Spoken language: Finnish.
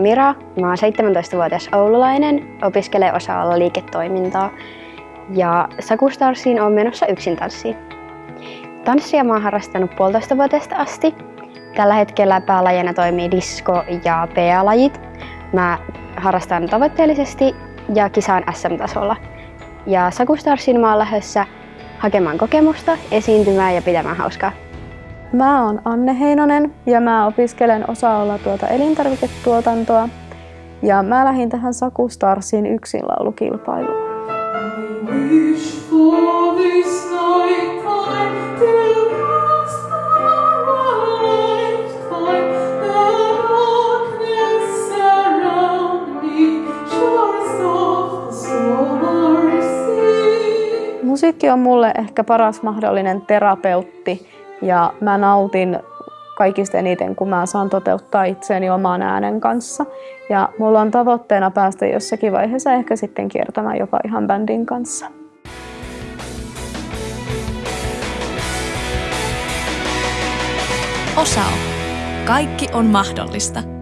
Mira. Mä oon 17-vuotias oululainen, opiskelen osa liiketoimintaa ja Sakustarsiin on menossa yksin tanssiin. Tanssia mä oon harrastanut puolitoista vuotesta asti. Tällä hetkellä päälajina toimii disco ja PA-lajit. Mä harrastan tavoitteellisesti ja kisaan SM-tasolla. Ja Sakustarsiin mä oon lähdössä hakemaan kokemusta, esiintymään ja pitämään hauskaa. Mä oon Anne Heinonen ja mä opiskelen osa tuota elintarviketuotantoa. Ja mä lähdin tähän Saku Starsin yksinlaulukilpailuun. Musiikki on mulle ehkä paras mahdollinen terapeutti ja mä nautin kaikista eniten, kun mä saan toteuttaa itseäni oman äänen kanssa. Ja mulla on tavoitteena päästä jossakin vaiheessa ehkä sitten kiertämään jopa ihan bändin kanssa. Osao. Kaikki on mahdollista.